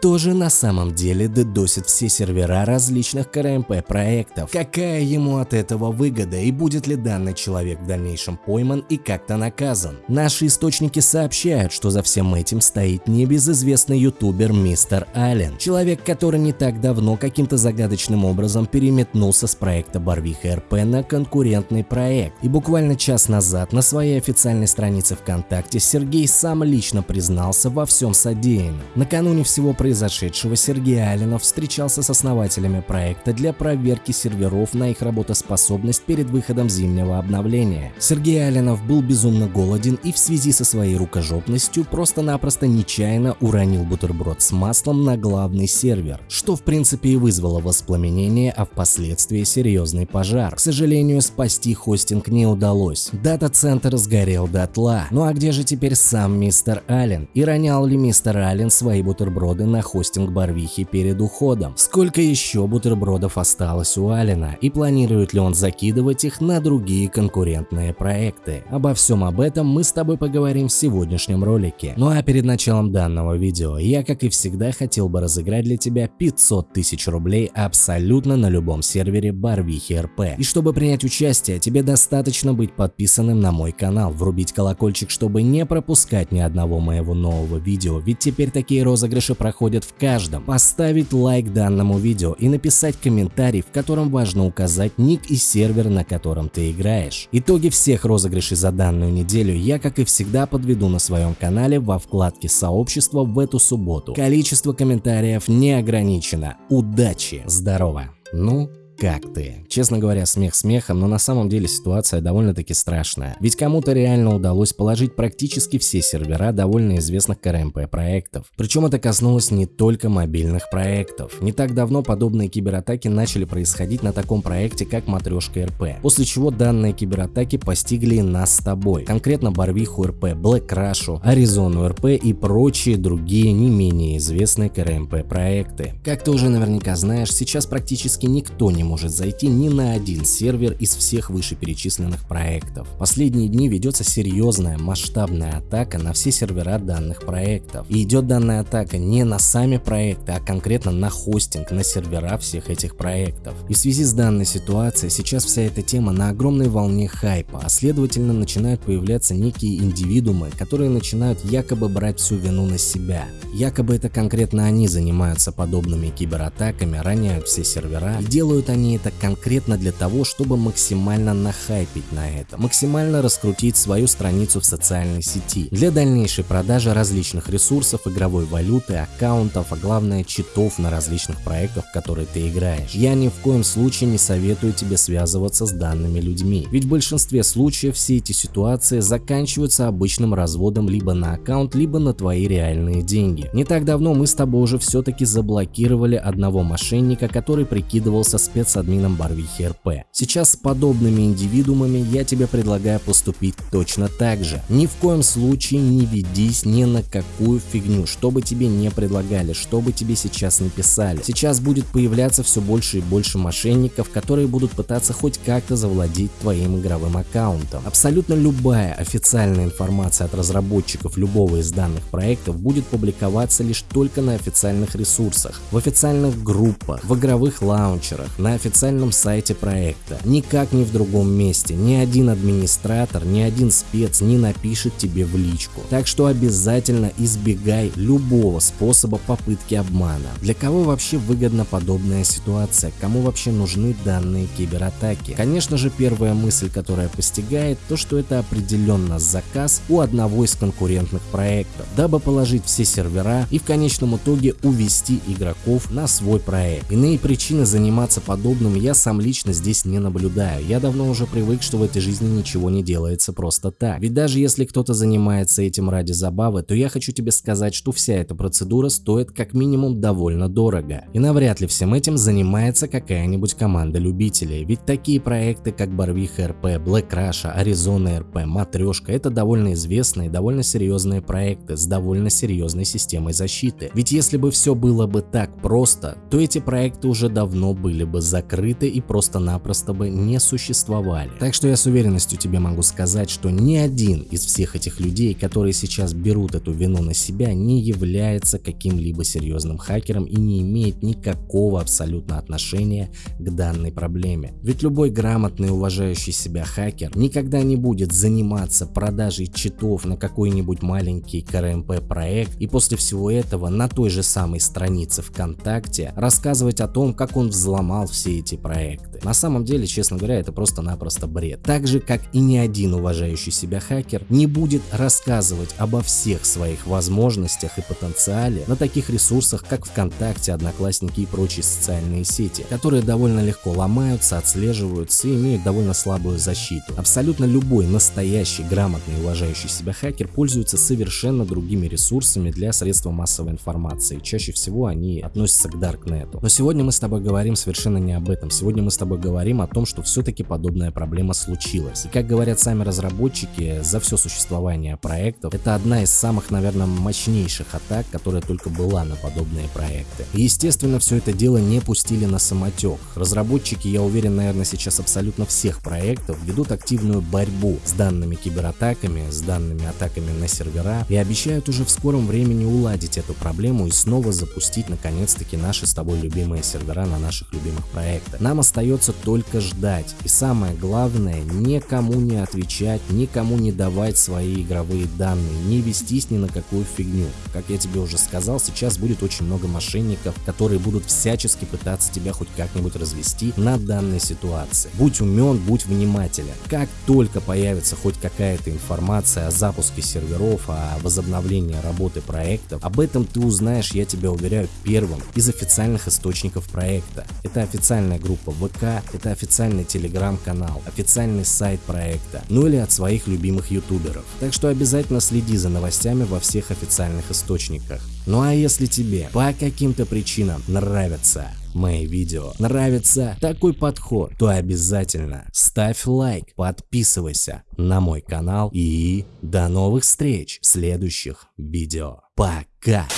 Кто же на самом деле дедосит все сервера различных КРМП проектов? Какая ему от этого выгода и будет ли данный человек в дальнейшем пойман и как-то наказан? Наши источники сообщают, что за всем этим стоит небезызвестный ютубер Мистер Аллен, человек, который не так давно каким-то загадочным образом переметнулся с проекта Барвиха РП на конкурентный проект. И буквально час назад на своей официальной странице ВКонтакте Сергей сам лично признался во всем содеянном. Накануне всего произошедшего Сергей Алленов встречался с основателями проекта для проверки серверов на их работоспособность перед выходом зимнего обновления. Сергей Алленов был безумно голоден и в связи со своей рукожопностью просто-напросто нечаянно уронил бутерброд с маслом на главный сервер, что в принципе и вызвало воспламенение, а впоследствии серьезный пожар. К сожалению, спасти хостинг не удалось. Дата-центр сгорел дотла. Ну а где же теперь сам мистер Аллен? И ронял ли мистер Аллен свои бутерброды на хостинг Барвихи перед уходом? Сколько еще бутербродов осталось у Аллена? И планирует ли он закидывать их на другие конкурентные проекты? Обо всем об этом мы с тобой поговорим в сегодняшнем ролике. Ну а перед началом данного видео я, как и всегда, хотел бы разыграть для тебя 500 тысяч рублей абсолютно на любом сервере Барвихи РП. И чтобы принять участие, тебе достаточно быть подписанным на мой канал, врубить колокольчик, чтобы не пропускать ни одного моего нового видео, ведь теперь такие розыгрыши проходят в каждом. Поставить лайк данному видео и написать комментарий, в котором важно указать ник и сервер, на котором ты играешь. Итоги всех розыгрышей за данную неделю я, как и всегда, подведу на своем канале во вкладке сообщества в эту субботу. Количество комментариев не ограничено. Удачи! Здорово! Ну, как ты. Честно говоря, смех смехом, но на самом деле ситуация довольно-таки страшная. Ведь кому-то реально удалось положить практически все сервера довольно известных КРМП проектов. Причем это коснулось не только мобильных проектов. Не так давно подобные кибератаки начали происходить на таком проекте, как Матрешка РП. После чего данные кибератаки постигли нас с тобой. Конкретно Барвиху РП, Black Crash, Аризону РП и прочие другие не менее известные КРМП проекты. Как ты уже наверняка знаешь, сейчас практически никто не может зайти ни на один сервер из всех вышеперечисленных проектов. Последние дни ведется серьезная масштабная атака на все сервера данных проектов. И идет данная атака не на сами проекты, а конкретно на хостинг, на сервера всех этих проектов. И в связи с данной ситуацией сейчас вся эта тема на огромной волне хайпа, а следовательно начинают появляться некие индивидуумы, которые начинают якобы брать всю вину на себя. Якобы это конкретно они занимаются подобными кибератаками, роняют все сервера и делают они они это конкретно для того, чтобы максимально нахайпить на это, максимально раскрутить свою страницу в социальной сети для дальнейшей продажи различных ресурсов, игровой валюты, аккаунтов, а главное читов на различных проектах, в которые ты играешь. Я ни в коем случае не советую тебе связываться с данными людьми, ведь в большинстве случаев все эти ситуации заканчиваются обычным разводом либо на аккаунт, либо на твои реальные деньги. Не так давно мы с тобой уже все-таки заблокировали одного мошенника, который прикидывался спец с админом Барвихи РП. Сейчас с подобными индивидуумами я тебе предлагаю поступить точно так же. Ни в коем случае не ведись ни на какую фигню, что бы тебе не предлагали, что бы тебе сейчас не писали. Сейчас будет появляться все больше и больше мошенников, которые будут пытаться хоть как-то завладеть твоим игровым аккаунтом. Абсолютно любая официальная информация от разработчиков любого из данных проектов будет публиковаться лишь только на официальных ресурсах, в официальных группах, в игровых лаунчерах, на официальном сайте проекта. Никак не в другом месте. Ни один администратор, ни один спец не напишет тебе в личку. Так что обязательно избегай любого способа попытки обмана. Для кого вообще выгодна подобная ситуация? Кому вообще нужны данные кибератаки? Конечно же, первая мысль, которая постигает, то что это определенно заказ у одного из конкурентных проектов, дабы положить все сервера и в конечном итоге увести игроков на свой проект. Иные причины заниматься подобным подобным я сам лично здесь не наблюдаю. Я давно уже привык, что в этой жизни ничего не делается просто так. Ведь даже если кто-то занимается этим ради забавы, то я хочу тебе сказать, что вся эта процедура стоит как минимум довольно дорого. И навряд ли всем этим занимается какая-нибудь команда любителей. Ведь такие проекты, как Барвиха РП, Black Rush, Arizona РП, Матрешка, это довольно известные, довольно серьезные проекты с довольно серьезной системой защиты. Ведь если бы все было бы так просто, то эти проекты уже давно были бы закрыты и просто-напросто бы не существовали. Так что я с уверенностью тебе могу сказать, что ни один из всех этих людей, которые сейчас берут эту вину на себя, не является каким-либо серьезным хакером и не имеет никакого абсолютно отношения к данной проблеме. Ведь любой грамотный уважающий себя хакер никогда не будет заниматься продажей читов на какой-нибудь маленький КРМП проект и после всего этого на той же самой странице ВКонтакте рассказывать о том, как он взломал все эти проекты. На самом деле, честно говоря, это просто-напросто бред. Так же, как и ни один уважающий себя хакер не будет рассказывать обо всех своих возможностях и потенциале на таких ресурсах, как ВКонтакте, Одноклассники и прочие социальные сети, которые довольно легко ломаются, отслеживаются и имеют довольно слабую защиту. Абсолютно любой настоящий, грамотный, уважающий себя хакер пользуется совершенно другими ресурсами для средства массовой информации. Чаще всего они относятся к Даркнету. Но сегодня мы с тобой говорим совершенно не об этом. Сегодня мы с тобой говорим о том, что все-таки подобная проблема случилась. И как говорят сами разработчики, за все существование проектов, это одна из самых, наверное, мощнейших атак, которая только была на подобные проекты. И, естественно, все это дело не пустили на самотек. Разработчики, я уверен, наверное, сейчас абсолютно всех проектов ведут активную борьбу с данными кибератаками, с данными атаками на сервера и обещают уже в скором времени уладить эту проблему и снова запустить наконец-таки наши с тобой любимые сервера на наших любимых проектах. Нам остается только ждать и самое главное никому не отвечать, никому не давать свои игровые данные, не вестись ни на какую фигню. Как я тебе уже сказал, сейчас будет очень много мошенников, которые будут всячески пытаться тебя хоть как-нибудь развести на данной ситуации. Будь умен, будь внимателен. Как только появится хоть какая-то информация о запуске серверов, о возобновлении работы проектов, об этом ты узнаешь, я тебя уверяю, первым из официальных источников проекта. Это официальная группа ВК, это официальный телеграм-канал, официальный сайт проекта, ну или от своих любимых ютуберов. Так что обязательно следи за новостями во всех официальных источниках. Ну а если тебе по каким-то причинам нравятся мои видео, нравится такой подход, то обязательно ставь лайк, подписывайся на мой канал и до новых встреч в следующих видео. Пока!